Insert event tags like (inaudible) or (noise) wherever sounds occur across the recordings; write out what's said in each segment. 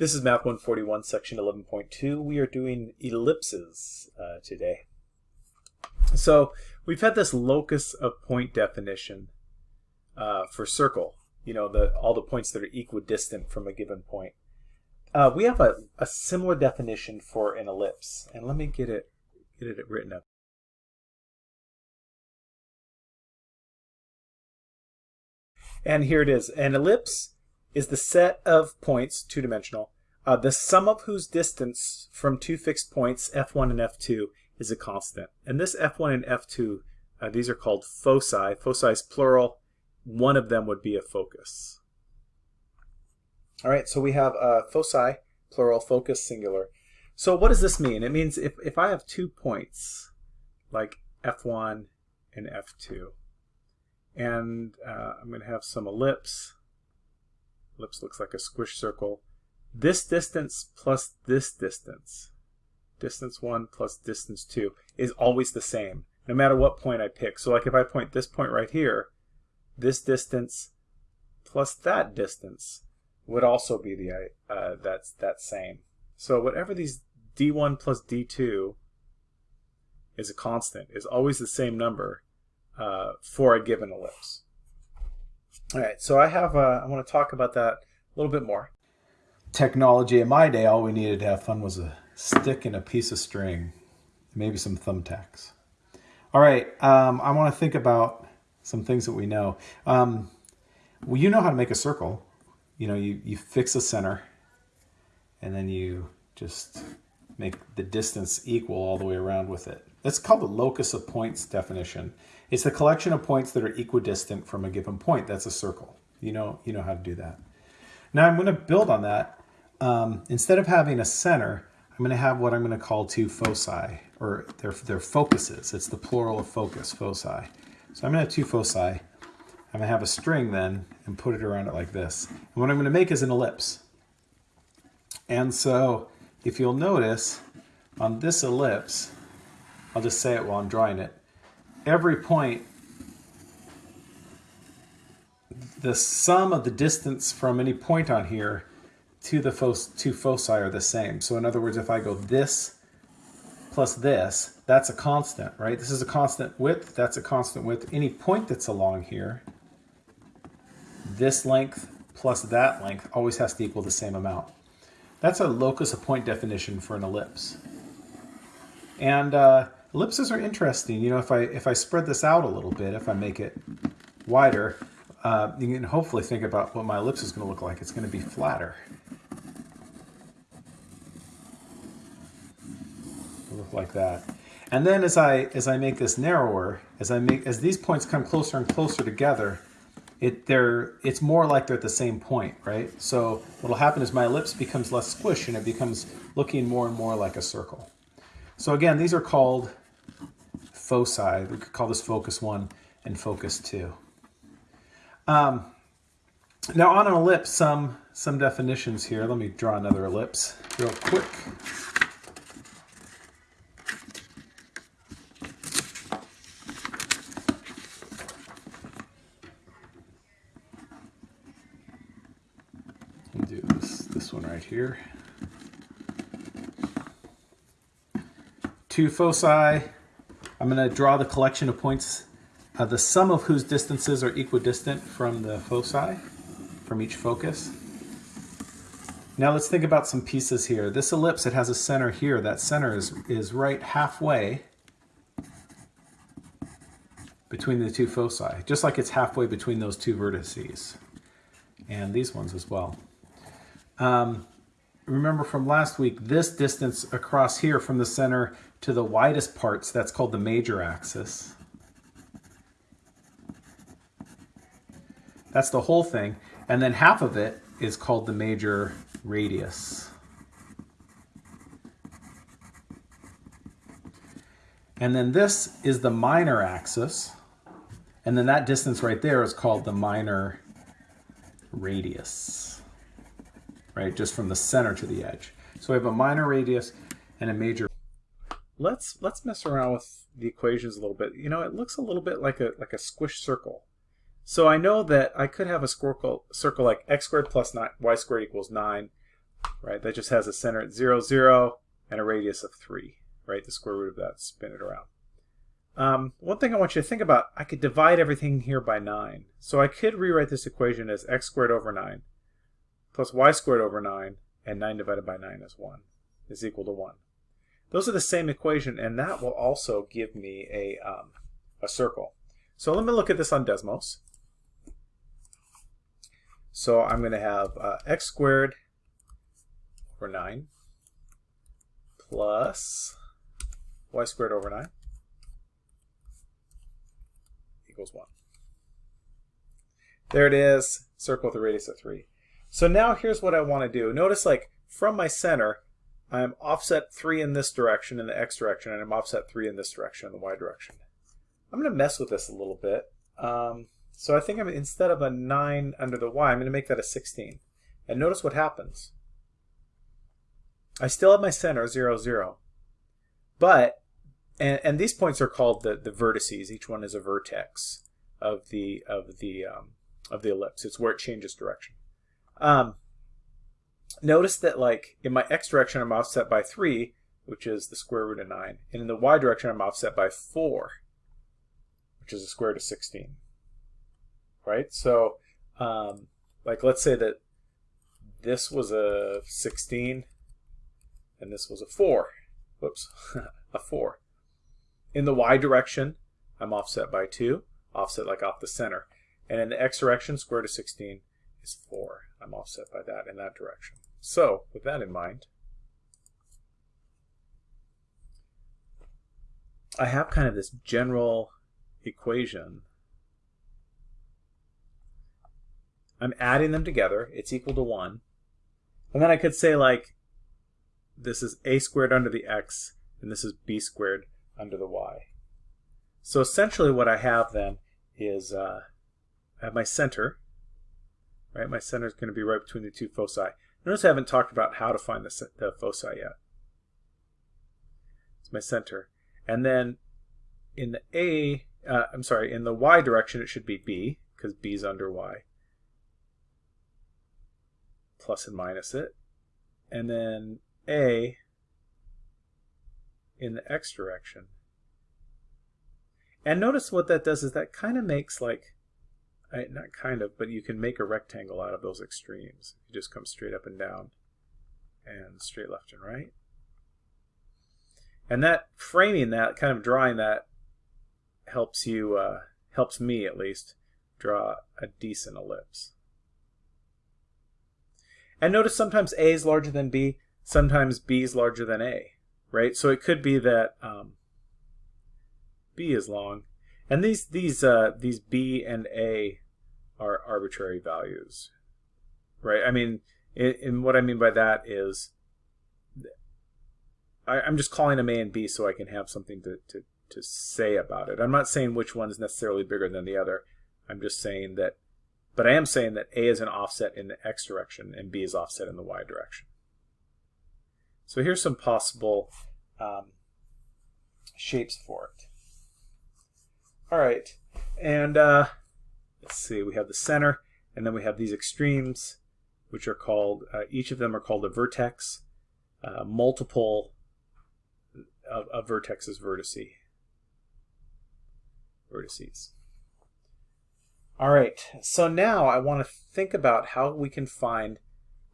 This is Math 141, section 11.2. We are doing ellipses uh, today. So we've had this locus of point definition uh, for circle, you know, the all the points that are equidistant from a given point. Uh, we have a, a similar definition for an ellipse, and let me get it get it written up. And here it is. An ellipse is the set of points, two-dimensional, uh, the sum of whose distance from two fixed points, f1 and f2, is a constant. And this f1 and f2, uh, these are called foci. Foci is plural. One of them would be a focus. All right, so we have uh, foci, plural, focus, singular. So what does this mean? It means if, if I have two points, like f1 and f2, and uh, I'm going to have some ellipse, ellipse looks like a squish circle. This distance plus this distance, distance 1 plus distance 2, is always the same, no matter what point I pick. So like if I point this point right here, this distance plus that distance would also be the uh, that's that same. So whatever these d1 plus d2 is a constant, is always the same number uh, for a given ellipse. All right, so I have, uh, I want to talk about that a little bit more. Technology in my day, all we needed to have fun was a stick and a piece of string, maybe some thumbtacks. All right, um, I want to think about some things that we know. Um, well, you know how to make a circle. You know, you, you fix a center, and then you just make the distance equal all the way around with it. That's called the locus of points definition. It's the collection of points that are equidistant from a given point. That's a circle. You know, you know how to do that. Now I'm going to build on that. Um, instead of having a center, I'm going to have what I'm going to call two foci, or their, their focuses. It's the plural of focus, foci. So I'm going to have two foci. I'm going to have a string then and put it around it like this. And what I'm going to make is an ellipse. And so if you'll notice on this ellipse, I'll just say it while I'm drawing it, every point, the sum of the distance from any point on here to the fo two foci are the same. So in other words, if I go this plus this, that's a constant, right? This is a constant width, that's a constant width. Any point that's along here, this length plus that length always has to equal the same amount. That's a locus of point definition for an ellipse. And uh, ellipses are interesting. You know, if I if I spread this out a little bit, if I make it wider, uh, you can hopefully think about what my ellipse is going to look like. It's going to be flatter. Look like that. And then as I as I make this narrower, as I make as these points come closer and closer together, it they're it's more like they're at the same point, right? So what'll happen is my ellipse becomes less squish and it becomes looking more and more like a circle. So again, these are called foci. We could call this focus one and focus two. Um, now on an ellipse, some some definitions here. Let me draw another ellipse real quick. do this, this one right here. Two foci. I'm going to draw the collection of points, uh, the sum of whose distances are equidistant from the foci, from each focus. Now let's think about some pieces here. This ellipse, it has a center here. That center is, is right halfway between the two foci, just like it's halfway between those two vertices and these ones as well. Um, remember from last week, this distance across here from the center to the widest parts, that's called the major axis. That's the whole thing. And then half of it is called the major radius. And then this is the minor axis. And then that distance right there is called the minor radius right? Just from the center to the edge. So we have a minor radius and a major. Let's let's mess around with the equations a little bit. You know, it looks a little bit like a like a squish circle. So I know that I could have a circle circle like x squared plus nine, y squared equals nine, right? That just has a center at 0, 0, and a radius of 3, right? The square root of that, spin it around. Um, one thing I want you to think about, I could divide everything here by 9. So I could rewrite this equation as x squared over 9 plus y squared over 9, and 9 divided by 9 is 1, is equal to 1. Those are the same equation, and that will also give me a, um, a circle. So let me look at this on Desmos. So I'm going to have uh, x squared over 9 plus y squared over 9 equals 1. There it is, circle with a radius of 3. So now here's what I want to do. Notice like from my center, I'm offset 3 in this direction in the x direction, and I'm offset 3 in this direction in the y direction. I'm going to mess with this a little bit. Um, so I think I'm instead of a 9 under the y, I'm going to make that a 16. And notice what happens. I still have my center, 0, 0. But, and, and these points are called the, the vertices. Each one is a vertex of the, of, the, um, of the ellipse. It's where it changes direction. Um, notice that like in my x direction I'm offset by 3, which is the square root of 9. And in the y direction I'm offset by 4, which is the square root of 16 right? So, um, like, let's say that this was a 16 and this was a 4. Whoops, (laughs) a 4. In the y direction, I'm offset by 2, offset like off the center. And in the x direction, square root of 16 is 4. I'm offset by that in that direction. So, with that in mind, I have kind of this general equation I'm adding them together. It's equal to 1. And then I could say like, this is a squared under the x, and this is b squared under the y. So essentially what I have then is uh, I have my center, right? My center is going to be right between the two foci. Notice I haven't talked about how to find the, the foci yet. It's my center. And then in the a, uh, I'm sorry, in the y direction it should be b, because b is under y plus and minus it. And then A in the x direction. And notice what that does is that kind of makes like, not kind of, but you can make a rectangle out of those extremes. You just come straight up and down and straight left and right. And that framing that, kind of drawing that, helps you, uh, helps me at least, draw a decent ellipse. And notice sometimes A is larger than B, sometimes B is larger than A, right? So it could be that um, B is long. And these, these, uh, these B and A are arbitrary values, right? I mean, and what I mean by that is I, am just calling them A and B so I can have something to, to, to say about it. I'm not saying which one's necessarily bigger than the other. I'm just saying that but I am saying that A is an offset in the x direction and B is offset in the y direction. So here's some possible um, shapes for it. All right, and uh, let's see, we have the center, and then we have these extremes, which are called, uh, each of them are called a vertex. Uh, multiple of, of vertexes vertice. Vertices. All right, so now I want to think about how we can find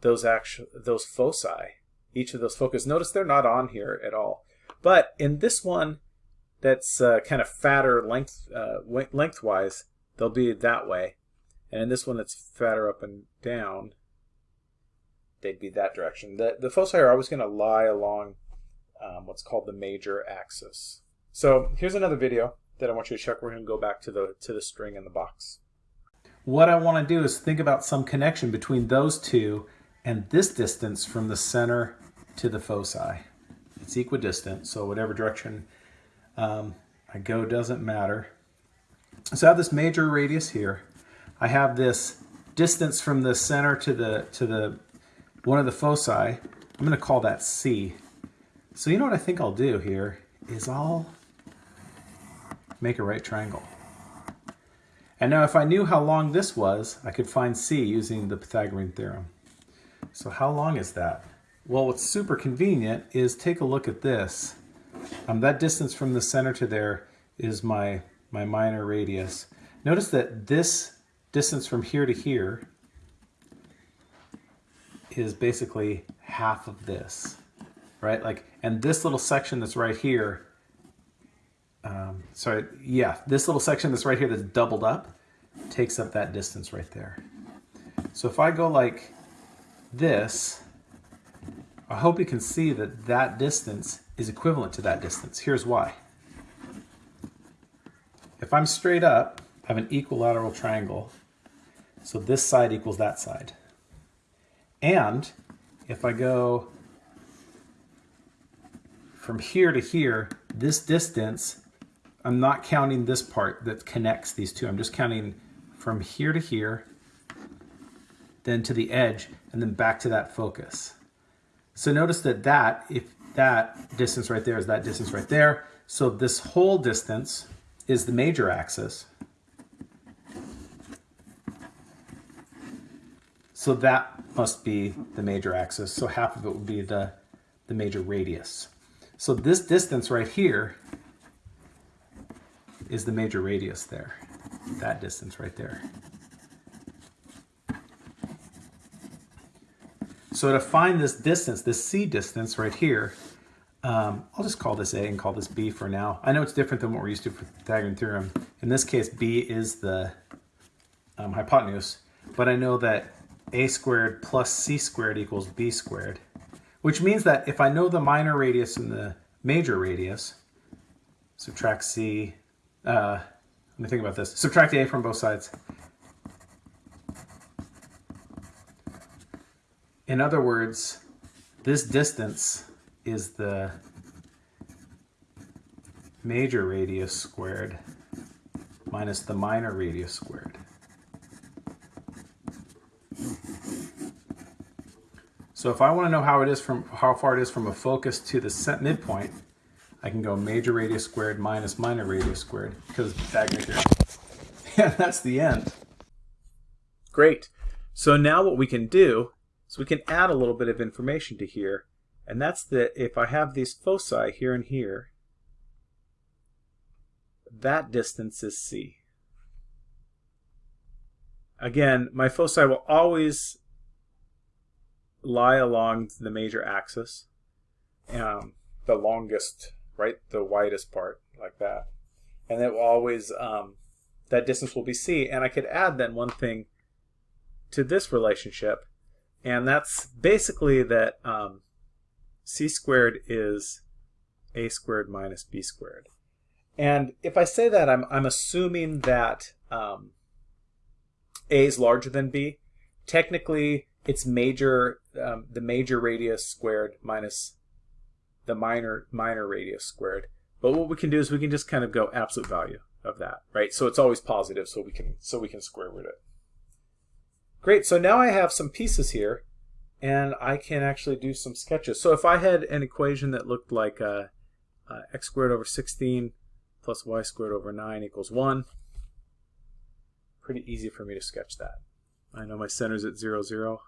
those actual those foci, each of those focus. Notice they're not on here at all. But in this one that's uh, kind of fatter length uh, lengthwise, they'll be that way. And in this one that's fatter up and down, they'd be that direction. The, the foci are always going to lie along um, what's called the major axis. So here's another video that I want you to check. We're going to go back to the, to the string in the box. What I want to do is think about some connection between those two and this distance from the center to the foci. It's equidistant, so whatever direction um, I go doesn't matter. So I have this major radius here. I have this distance from the center to the to the one of the foci. I'm going to call that C. So you know what I think I'll do here is I'll make a right triangle. And now if I knew how long this was, I could find C using the Pythagorean theorem. So how long is that? Well, what's super convenient is take a look at this. Um, that distance from the center to there is my, my minor radius. Notice that this distance from here to here is basically half of this, right? Like, and this little section that's right here, um, sorry, yeah, this little section that's right here that's doubled up takes up that distance right there. So if I go like this, I hope you can see that that distance is equivalent to that distance. Here's why. If I'm straight up, I have an equilateral triangle. So this side equals that side. And if I go from here to here, this distance, I'm not counting this part that connects these two. I'm just counting from here to here, then to the edge, and then back to that focus. So notice that that, if that distance right there is that distance right there, so this whole distance is the major axis. So that must be the major axis. So half of it would be the, the major radius. So this distance right here is the major radius there, that distance right there. So to find this distance, this C distance right here, um, I'll just call this A and call this B for now. I know it's different than what we're used to for the Pythagorean theorem. In this case, B is the um, hypotenuse, but I know that A squared plus C squared equals B squared, which means that if I know the minor radius and the major radius, subtract C, uh, let me think about this, subtract A from both sides, In other words, this distance is the major radius squared minus the minor radius squared. So if I want to know how it is from how far it is from a focus to the midpoint, I can go major radius squared minus minor radius squared because Pythagorean theorem. Yeah, (laughs) that's the end. Great. So now what we can do is we can add a little bit of information to here, and that's that if I have these foci here and here, that distance is c. Again, my foci will always lie along the major axis, um, the longest, right, the widest part, like that. And it will always, um, that distance will be c. And I could add then one thing to this relationship, and that's basically that um, c squared is a squared minus b squared. And if I say that, I'm, I'm assuming that um, a is larger than b. Technically, it's major, um, the major radius squared minus the minor minor radius squared. But what we can do is we can just kind of go absolute value of that, right? So it's always positive, so we can so we can square root it. Great, so now I have some pieces here and I can actually do some sketches. So if I had an equation that looked like uh, uh, x squared over 16 plus y squared over 9 equals 1, pretty easy for me to sketch that. I know my center's at 0, 0.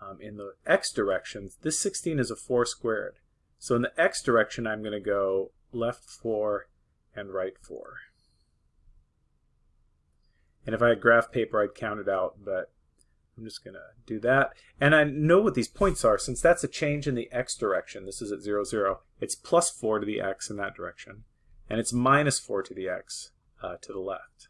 Um, in the x direction, this 16 is a 4 squared. So in the x direction, I'm going to go left 4 and right 4. And if I had graph paper, I'd count it out, but I'm just going to do that. And I know what these points are. Since that's a change in the x direction, this is at 0, 0, it's plus 4 to the x in that direction. And it's minus 4 to the x uh, to the left.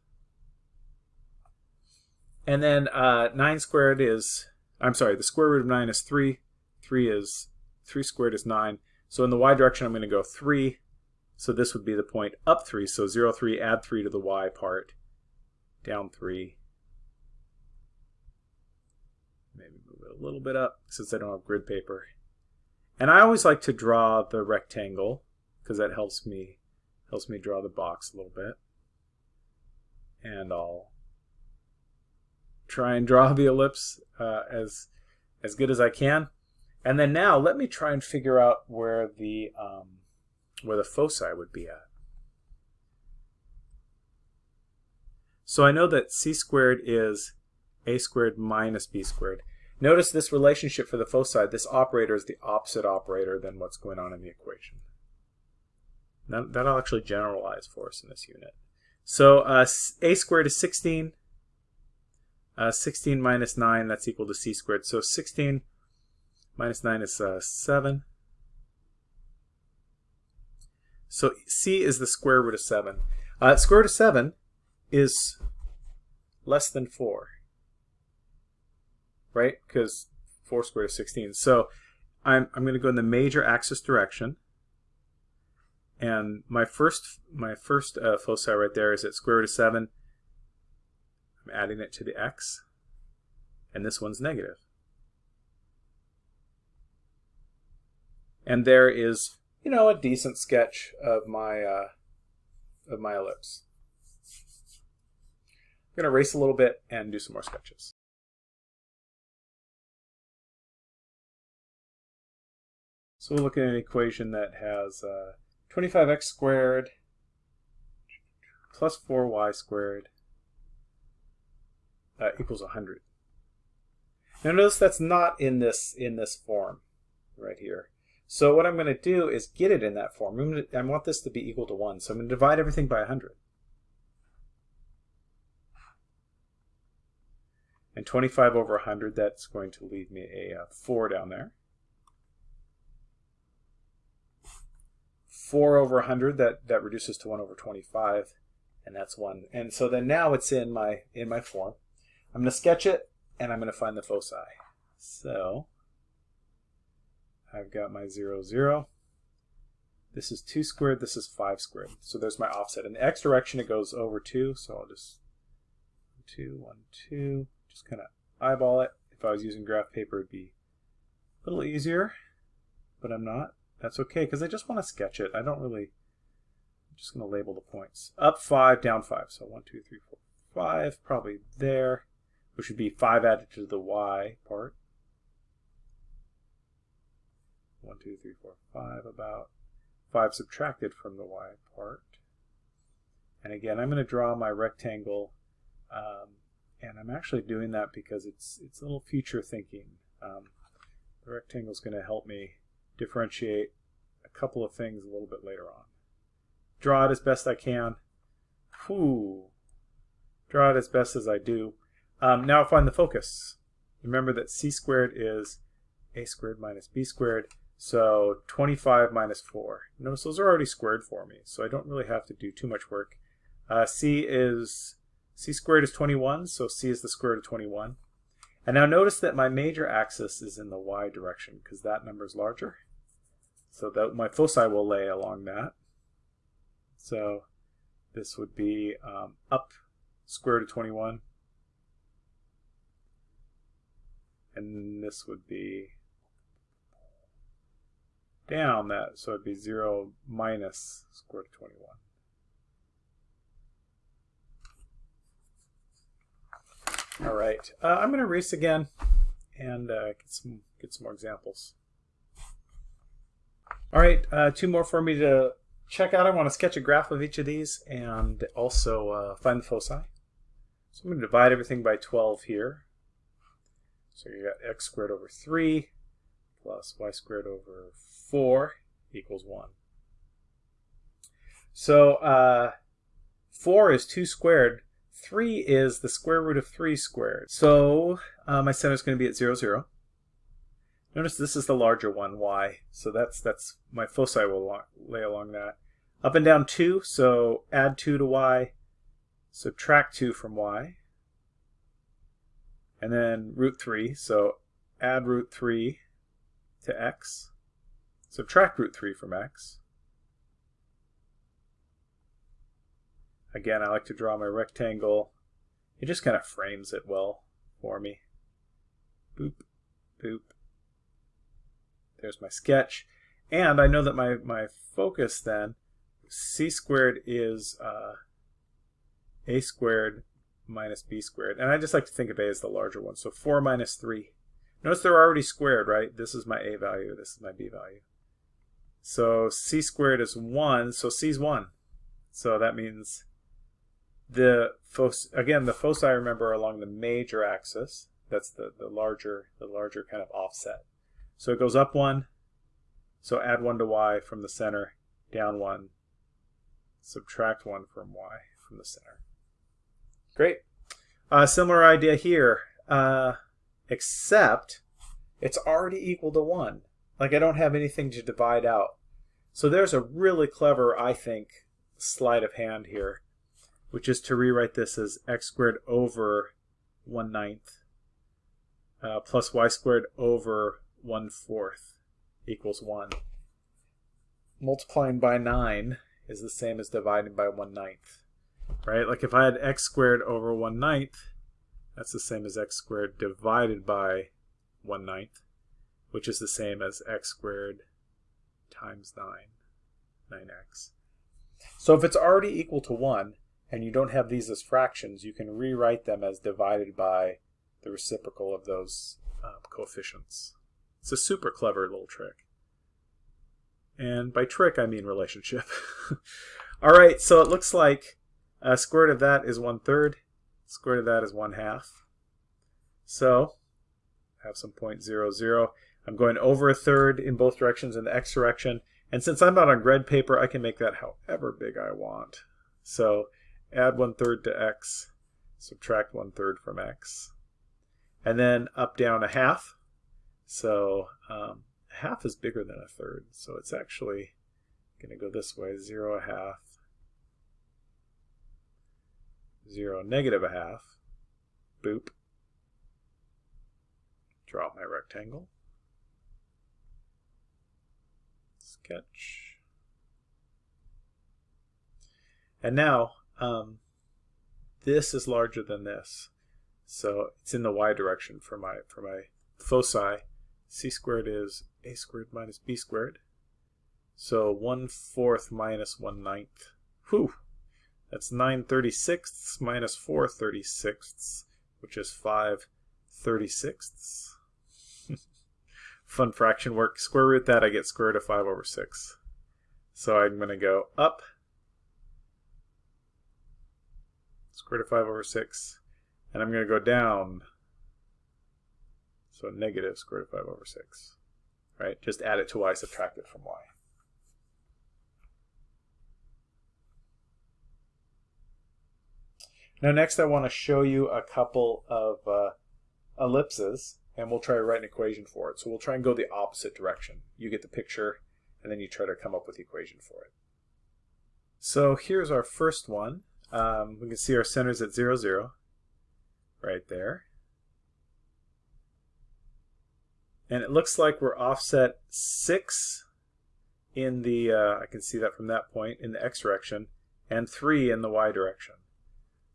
And then uh, 9 squared is, I'm sorry, the square root of 9 is 3. 3 is, 3 squared is 9. So in the y direction, I'm going to go 3. So this would be the point up 3. So 0, 3, add 3 to the y part down 3. Maybe move it a little bit up since I don't have grid paper. And I always like to draw the rectangle because that helps me helps me draw the box a little bit. And I'll try and draw (laughs) the ellipse uh, as as good as I can. And then now let me try and figure out where the um, where the foci would be at. So I know that c squared is a squared minus b squared. Notice this relationship for the foci, this operator is the opposite operator than what's going on in the equation. That, that'll actually generalize for us in this unit. So uh, a squared is 16. Uh, 16 minus 9, that's equal to c squared. So 16 minus 9 is uh, 7. So c is the square root of 7. Uh, square root of 7 is less than 4. Right? Because 4 squared is 16. So I'm, I'm going to go in the major axis direction. And my first my first uh, foci right there is at square root of 7. I'm adding it to the x. And this one's negative. And there is, you know, a decent sketch of my uh, of my ellipse. I'm going to erase a little bit and do some more sketches. So we'll look at an equation that has uh, 25x squared plus 4y squared uh, equals 100. Now notice that's not in this in this form right here. So what I'm going to do is get it in that form. To, i want this to be equal to 1, so I'm going to divide everything by 100. And 25 over 100, that's going to leave me a, uh, 4 down there. 4 over 100, that, that reduces to 1 over 25, and that's 1. And so then now it's in my, in my form. I'm going to sketch it, and I'm going to find the foci. So I've got my 0, 0. This is 2 squared, this is 5 squared. So there's my offset. In the x direction, it goes over 2, so I'll just 2, 1, 2. Just kind of eyeball it. If I was using graph paper, it'd be a little easier, but I'm not. That's okay, because I just want to sketch it. I don't really, I'm just going to label the points. Up 5, down 5. So 1, 2, 3, 4, 5, probably there, which would be 5 added to the y part. 1, 2, 3, 4, 5, about 5 subtracted from the y part. And again, I'm going to draw my rectangle, um, and I'm actually doing that because it's, it's a little future thinking. Um, the rectangle is going to help me differentiate couple of things a little bit later on. Draw it as best I can. Whew. Draw it as best as I do. Um, now find the focus. Remember that c squared is a squared minus b squared. So 25 minus 4. Notice those are already squared for me, so I don't really have to do too much work. Uh, c is c squared is 21, so c is the square root of 21. And now notice that my major axis is in the y direction because that number is larger. So that my foci will lay along that. So this would be um, up square root of 21. And this would be down that, so it'd be 0 minus square root of 21. All right, uh, I'm going to erase again and uh, get some get some more examples. All right, uh, two more for me to check out. I want to sketch a graph of each of these and also uh, find the foci. So I'm going to divide everything by 12 here. So you got x squared over 3 plus y squared over 4 equals 1. So uh, 4 is 2 squared 3 is the square root of 3 squared. So uh, my center is going to be at 0, 0. Notice this is the larger one, y. So that's that's my foci will lay along that. Up and down 2, so add 2 to y, subtract 2 from y. And then root 3, so add root 3 to x, subtract root 3 from x. Again, I like to draw my rectangle. It just kind of frames it well for me. Boop, boop. There's my sketch. And I know that my, my focus then, c squared is uh, a squared minus b squared. And I just like to think of a as the larger one. So 4 minus 3. Notice they're already squared, right? This is my a value. This is my b value. So c squared is 1. So c is 1. So that means the again, the foci, remember, are along the major axis. That's the, the larger the larger kind of offset. So it goes up one, so add one to y from the center, down one, subtract one from y from the center. Great. Uh, similar idea here, uh, except it's already equal to 1. Like I don't have anything to divide out. So there's a really clever, I think, sleight of hand here, which is to rewrite this as x squared over 1 ninth uh, plus y squared over 1 fourth equals 1. Multiplying by 9 is the same as dividing by 1 ninth, right? Like if I had x squared over 1 ninth, that's the same as x squared divided by 1 ninth, which is the same as x squared times 9, 9x. So if it's already equal to 1, and you don't have these as fractions, you can rewrite them as divided by the reciprocal of those um, coefficients. It's a super clever little trick. And by trick, I mean relationship. (laughs) All right, so it looks like uh, square root of that is one third. Square root of that is one half. So I have some point zero zero. I'm going over a third in both directions in the x direction. And since I'm not on grid paper, I can make that however big I want. So add one third to x, subtract one third from x. And then up down a half. So um, half is bigger than a third. So it's actually going to go this way, 0 a half, 0 negative a half, boop. Draw my rectangle. Sketch. And now, um, this is larger than this. So it's in the y direction for my for my foci. C squared is a squared minus b squared. So 1 fourth minus 1 ninth. Whew! That's 9 36ths minus 4 36ths, which is 5 36ths. (laughs) Fun fraction work. Square root that, I get square root of 5 over 6. So I'm going to go up, square root of 5 over 6, and I'm going to go down, so negative square root of 5 over 6. Right? Just add it to y, subtract it from y. Now next I want to show you a couple of uh, ellipses and we'll try to write an equation for it. So we'll try and go the opposite direction. You get the picture and then you try to come up with the equation for it. So here's our first one. Um, we can see our centers at 0, 0 right there. And it looks like we're offset 6 in the, uh, I can see that from that point, in the x direction, and 3 in the y direction.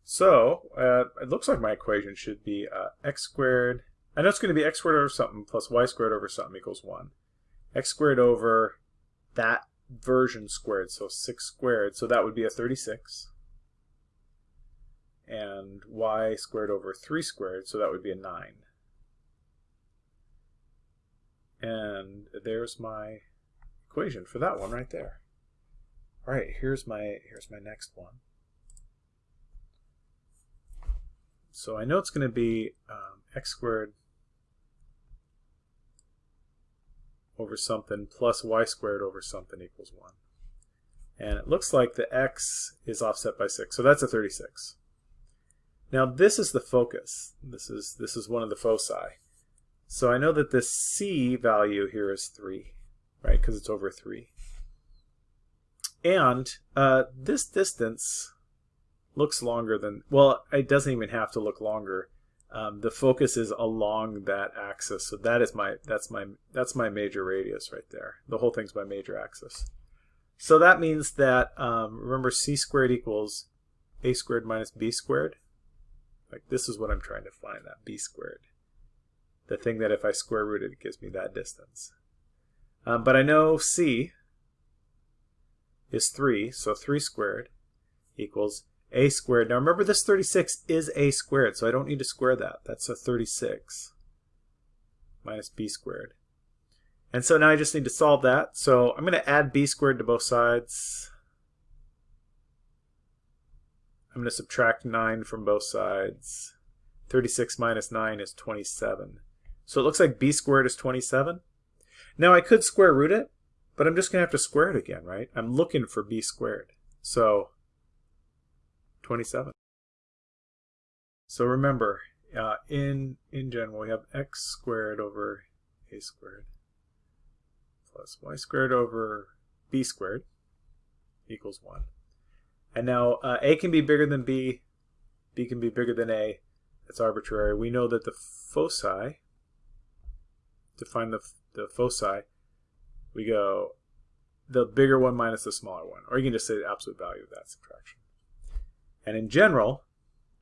So uh, it looks like my equation should be uh, x squared. I know it's going to be x squared over something plus y squared over something equals 1. x squared over that version squared, so 6 squared, so that would be a 36. And y squared over 3 squared, so that would be a 9. And there's my equation for that one right there. All right, here's my here's my next one. So I know it's going to be um, x squared over something plus y squared over something equals 1. And it looks like the x is offset by 6, so that's a 36. Now this is the focus. This is, this is one of the foci. So I know that the c value here is 3, right, because it's over 3. And uh, this distance looks longer than, well, it doesn't even have to look longer. Um, the focus is along that axis, so that is my that's my that's my major radius right there. The whole thing's my major axis. So that means that um, remember c squared equals a squared minus b squared. Like this is what I'm trying to find that b squared. The thing that if I square root it, it gives me that distance. Um, but I know c is 3, so 3 squared equals a squared. Now remember this 36 is a squared, so I don't need to square that. That's a 36 minus b squared. And so now I just need to solve that. So I'm going to add b squared to both sides. I'm going to subtract 9 from both sides. 36 minus 9 is 27. So it looks like b squared is 27. Now I could square root it, but I'm just going to have to square it again, right? I'm looking for b squared. So 27. So remember, uh, in, in general, we have x squared over a squared plus y squared over b squared equals 1. And now uh, a can be bigger than b, b can be bigger than a. That's arbitrary. We know that the foci, to find the, the foci, we go the bigger one minus the smaller one. Or you can just say the absolute value of that subtraction. And in general,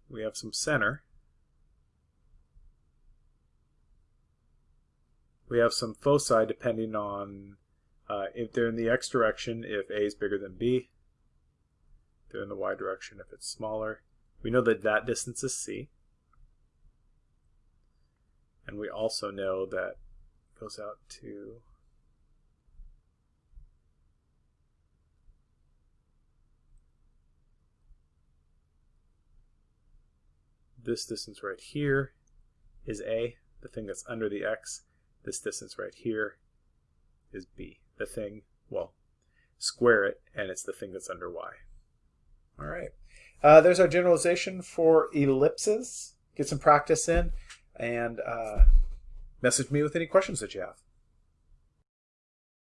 we have some center. We have some foci depending on uh, if they're in the x direction, if a is bigger than b. They're in the y direction if it's smaller. We know that that distance is c. And we also know that goes out to this distance right here is a, the thing that's under the x. This distance right here is b, the thing, well, square it, and it's the thing that's under y. All right. Uh, there's our generalization for ellipses. Get some practice in, and uh, message me with any questions that you have.